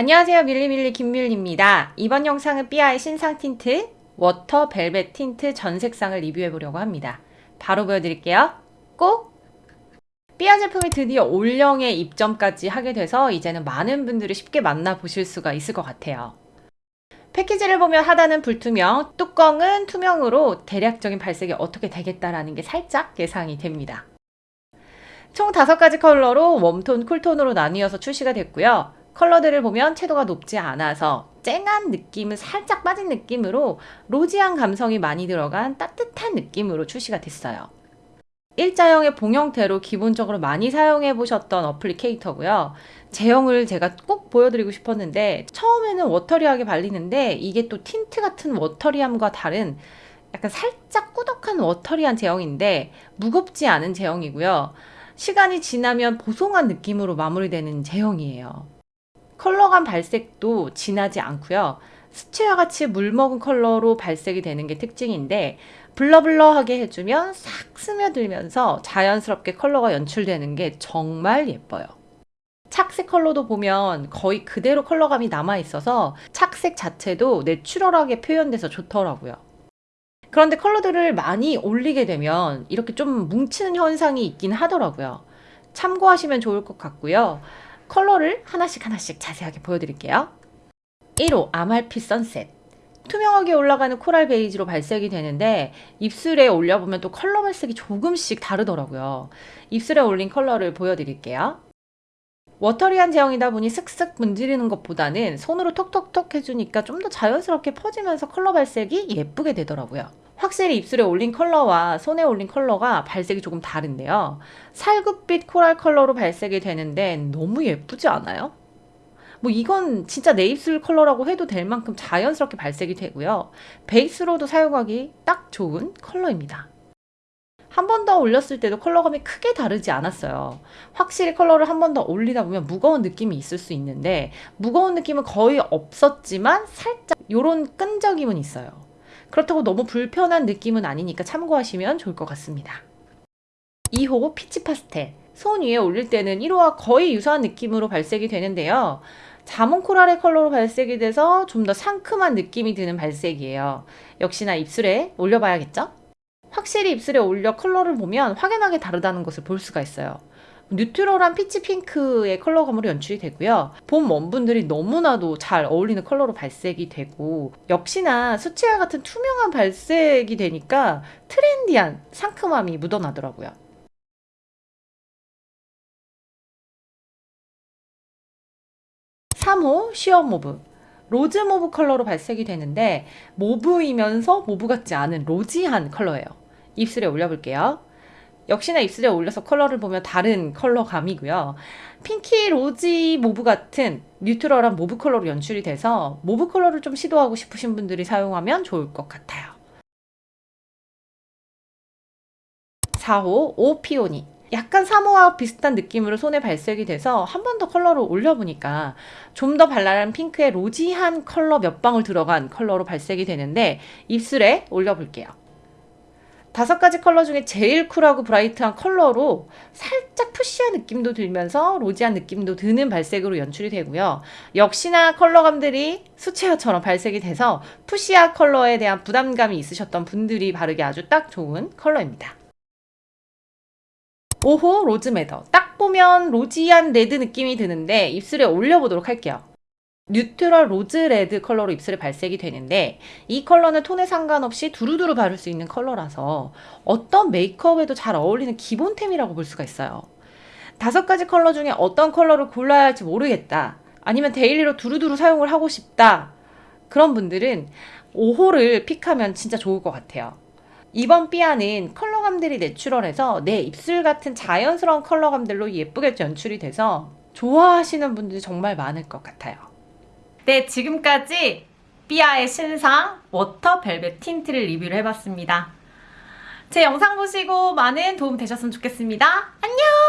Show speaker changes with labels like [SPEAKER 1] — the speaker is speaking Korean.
[SPEAKER 1] 안녕하세요 밀리밀리 김밀리입니다. 이번 영상은 삐아의 신상 틴트 워터 벨벳 틴트 전 색상을 리뷰해 보려고 합니다. 바로 보여드릴게요. 꼭! 삐아 제품이 드디어 올영에 입점까지 하게 돼서 이제는 많은 분들이 쉽게 만나보실 수가 있을 것 같아요. 패키지를 보면 하단은 불투명, 뚜껑은 투명으로 대략적인 발색이 어떻게 되겠다라는 게 살짝 예상이 됩니다. 총 5가지 컬러로 웜톤, 쿨톤으로 나뉘어서 출시가 됐고요. 컬러들을 보면 채도가 높지 않아서 쨍한 느낌은 살짝 빠진 느낌으로 rosy한 감성이 많이 들어간 따뜻한 느낌으로 출시가 됐어요. 일자형의 봉 형태로 기본적으로 많이 사용해 보셨던 applicator고요. 제형을 제가 꼭 보여드리고 싶었는데 처음에는 watery하게 발리는데 이게 또 틴트 같은 watery함과 다른 약간 살짝 꾸덕한 watery한 제형인데 무겁지 않은 제형이고요. 시간이 지나면 보송한 느낌으로 마무리되는 제형이에요. 컬러감 발색도 진하지 않고요. 수채화 같이 물먹은 컬러로 발색이 되는 게 특징인데 블러블러하게 해주면 싹 스며들면서 자연스럽게 컬러가 연출되는 게 정말 예뻐요. 착색 컬러도 보면 거의 그대로 컬러감이 남아있어서 착색 자체도 내추럴하게 표현돼서 좋더라고요. 그런데 컬러들을 많이 올리게 되면 이렇게 좀 뭉치는 현상이 있긴 하더라고요. 참고하시면 좋을 것 같고요. 컬러를 하나씩 하나씩 자세하게 보여드릴게요. 1호 아말피 선셋 투명하게 올라가는 코랄 베이지로 발색이 되는데 입술에 올려보면 또 컬러 발색이 조금씩 다르더라고요. 입술에 올린 컬러를 보여드릴게요. watery한 제형이다 보니 슥슥 문지르는 것보다는 손으로 톡톡톡 해주니까 좀 더 자연스럽게 퍼지면서 컬러 발색이 예쁘게 되더라고요. 확실히 입술에 올린 컬러와 손에 올린 컬러가 발색이 조금 다른데요. 살구빛 코랄 컬러로 발색이 되는데 너무 예쁘지 않아요? 뭐 이건 진짜 내 입술 컬러라고 해도 될 만큼 자연스럽게 발색이 되고요. 베이스로도 사용하기 딱 좋은 컬러입니다. 한 번 더 올렸을 때도 컬러감이 크게 다르지 않았어요. 확실히 컬러를 한 번 더 올리다 보면 무거운 느낌이 있을 수 있는데 무거운 느낌은 거의 없었지만 살짝 이런 끈적임은 있어요. 그렇다고 너무 불편한 느낌은 아니니까 참고하시면 좋을 것 같습니다. 2호 Peach Pastel 손 위에 올릴 때는 1호와 거의 유사한 느낌으로 발색이 되는데요. 자몽 coral의 컬러로 발색이 돼서 좀 더 상큼한 느낌이 드는 발색이에요. 역시나 입술에 올려봐야겠죠? 확실히 입술에 올려 컬러를 보면 확연하게 다르다는 것을 볼 수가 있어요. neutral한 peach 핑크의 컬러감으로 연출이 되고요. 봄 warm분들이 너무나도 잘 어울리는 컬러로 발색이 되고 역시나 수채화 같은 투명한 발색이 되니까 trendy한 상큼함이 묻어나더라고요. (3호) Sheer Mauve rose mauve 컬러로 발색이 되는데 mauve이면서 mauve 같지 않은 rosy한 컬러예요. 입술에 올려볼게요. 역시나 입술에 올려서 컬러를 보면 다른 컬러감이고요. pinky rosy mauve 같은 neutral한 mauve 컬러로 연출이 돼서 mauve 컬러를 좀 시도하고 싶으신 분들이 사용하면 좋을 것 같아요. 4호 오 Peony 약간 3호와 비슷한 느낌으로 손에 발색이 돼서 한 번 더 컬러를 올려보니까 좀 더 발랄한 핑크의 rosy한 컬러 몇 방울 들어간 컬러로 발색이 되는데 입술에 올려볼게요. 다섯 가지 컬러 중에 제일 쿨하고 bright한 컬러로 살짝 fuchsia한 느낌도 들면서 rosy한 느낌도 드는 발색으로 연출이 되고요. 역시나 컬러감들이 수채화처럼 발색이 돼서 fuchsia 컬러에 대한 부담감이 있으셨던 분들이 바르기 아주 딱 좋은 컬러입니다. 5호 Rose Madder 딱 보면 rosy한 red 느낌이 드는데 입술에 올려보도록 할게요. neutral rose red 컬러로 입술에 발색이 되는데 이 컬러는 톤에 상관없이 두루두루 바를 수 있는 컬러라서 어떤 메이크업에도 잘 어울리는 기본템이라고 볼 수가 있어요. 다섯 가지 컬러 중에 어떤 컬러를 골라야 할지 모르겠다. 아니면 daily로 두루두루 사용을 하고 싶다. 그런 분들은 5호를 pick하면 진짜 좋을 것 같아요. 이번 삐아는 컬러감들이 natural해서 내 입술 같은 자연스러운 컬러감들로 예쁘게 연출이 돼서 좋아하시는 분들이 정말 많을 것 같아요. 네, 지금까지 삐아의 신상 Water Velvet Tint를 리뷰를 해봤습니다. 제 영상 보시고 많은 도움 되셨으면 좋겠습니다. 안녕!